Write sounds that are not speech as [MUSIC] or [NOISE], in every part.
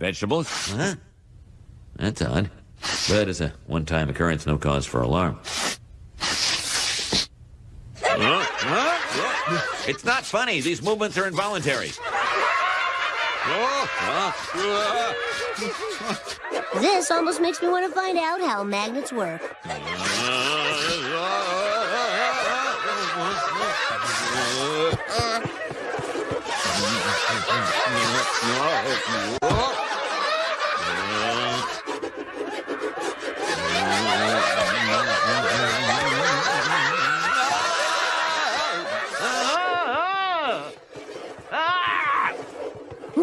Vegetables? Huh? That's odd. But as a one-time occurrence, no cause for alarm. It's not funny. These movements are involuntary. This almost makes me want to find out how magnets work.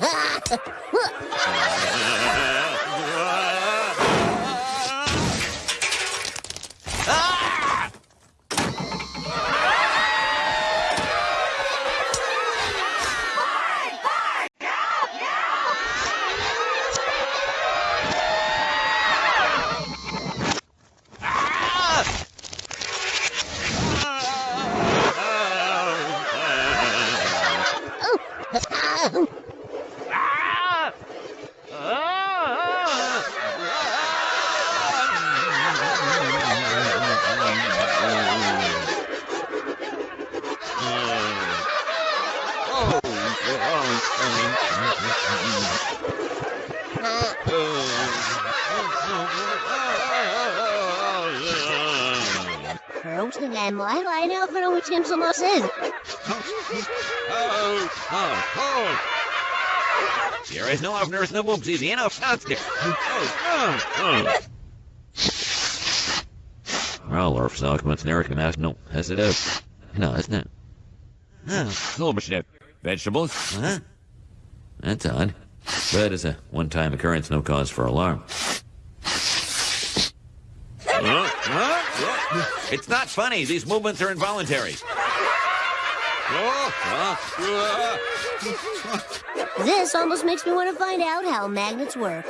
Ha ha ha! Grote Lemmer, eine over which him some in. There is no openers, no boomsies, enough downstairs. Well, Orf Eric Mass, no, as it is. No, it's not. Oh, Silberschnitt. Vegetables? Huh? That's odd. But as a one-time occurrence, no cause for alarm. It's not funny. These movements are involuntary. This almost makes me want to find out how magnets work.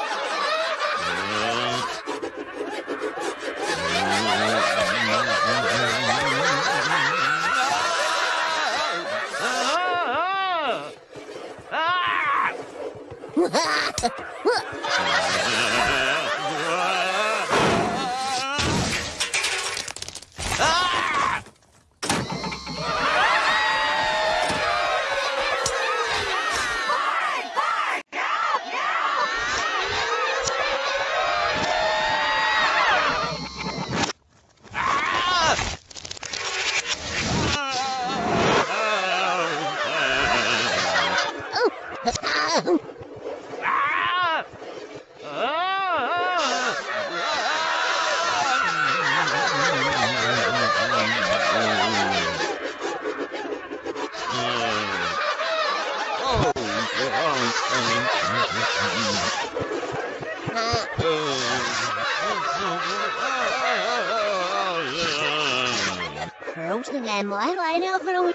[LAUGHS]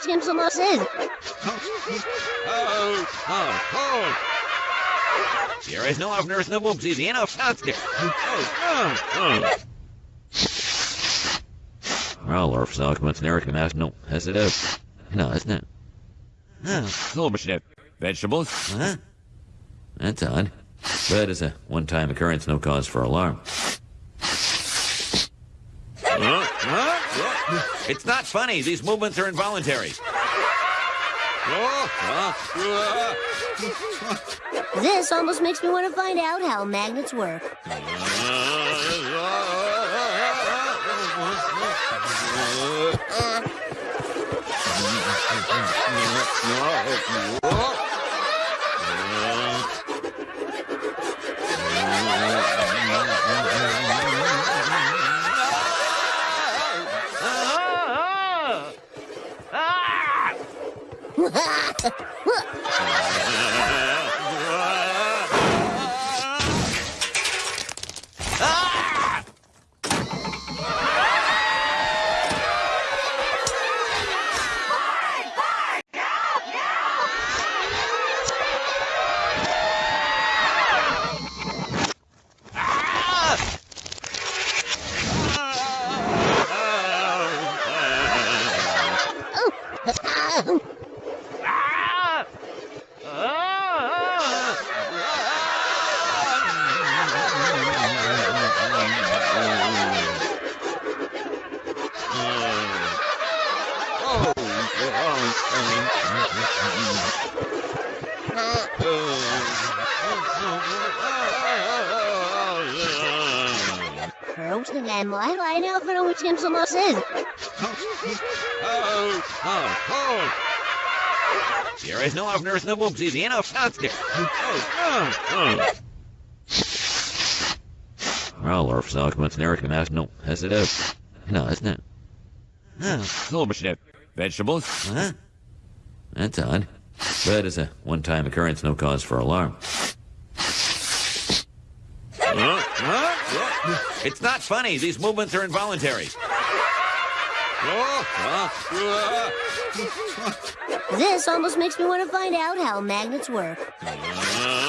eine over which him some in. There is no openers, oh, oh, oh. no boomsies, enough downstairs. Well, Orf Salkman's Eric Mass, no, as it is. No, it's not. Oh, Silberschnitt. Vegetables? Huh? That's odd. But as a one-time occurrence, no cause for alarm. It's not funny. These movements are involuntary. This almost makes me want to find out how magnets work. [LAUGHS] Oh! En mooi lijnen over hoe Jim zo los is. There is no ofners, no boomsies, enough monster. Well, Orf Salkman's Eric Mass, no, has it up? No, it's not. Oh, Silberschnitt. Vegetables? Huh? That's odd. But as a one time occurrence, no cause for alarm. It's not funny. These movements are involuntary. This almost makes me want to find out how magnets work. Uh,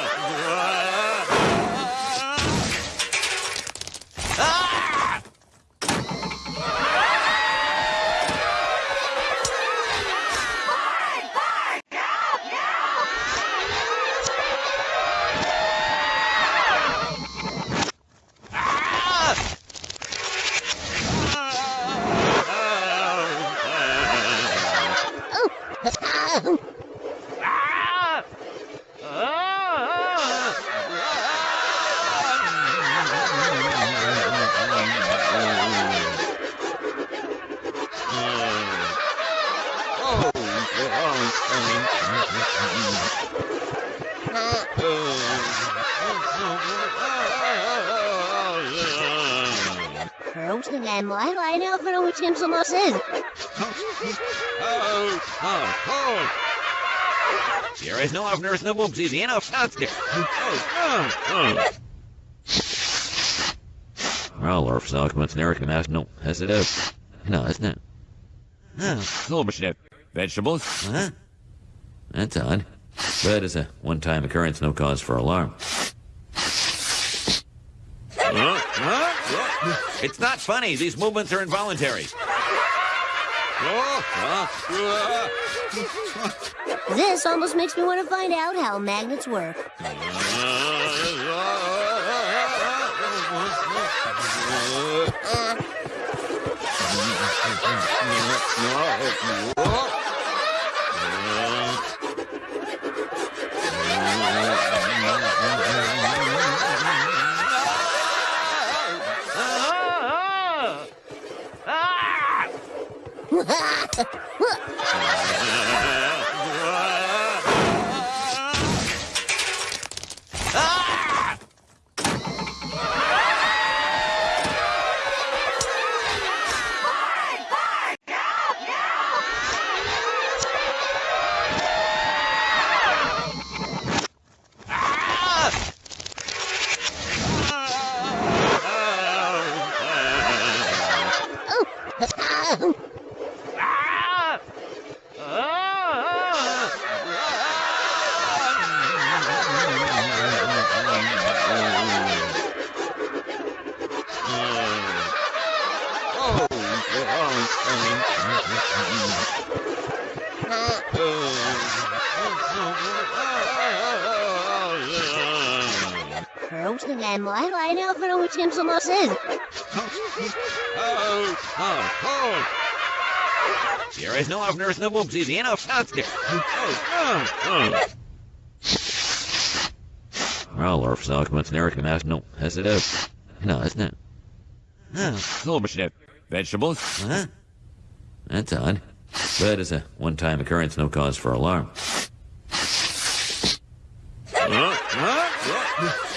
Roosting en mooi lijnen over hoe Jim zo los is. There is no ofners, no boomsies, enough monster. Well, Orf Salkman's Eric Mass, no, has it up? No, it's not. Oh. Vegetables? Huh? That's odd. But as a one time occurrence, no cause for alarm. It's not funny. These movements are involuntary. This almost makes me want to find out how magnets work. [LAUGHS] Roosting en mooi lijnen over hoe Jim zo los is. There is no ofners, no boomsies, enough monster. Oh, oh. Well, Orf Eric Mass, no, has it up? No, it's not. It? Oh, Silberschnitt. Vegetables? Huh? That's odd. But as a one time occurrence, no cause for alarm.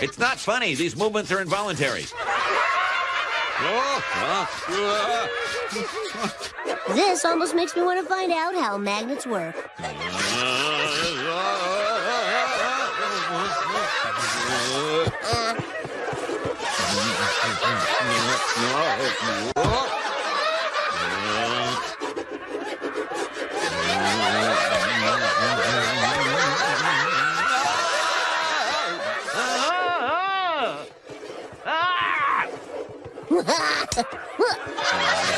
It's not funny. These movements are involuntary. This almost makes me want to find out how magnets work. [LAUGHS] 呃 [LAUGHS] 呃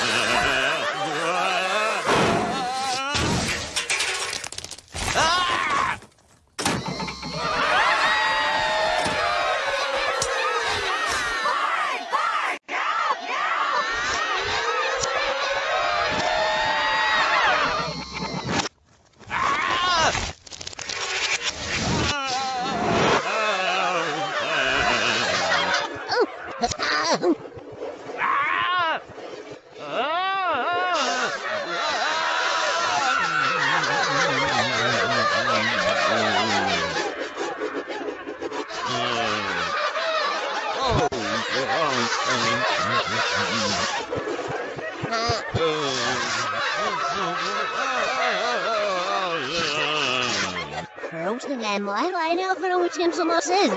Roasting them, why do I know for which him some sin?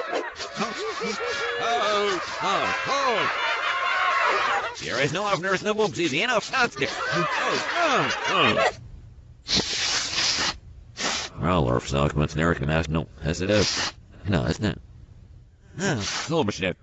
Here is no oftener no boomsies, enough constant. Well, Orf Snark, Mass, no, has it up. No, it's not. it? Oh, machine.